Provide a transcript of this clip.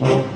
you.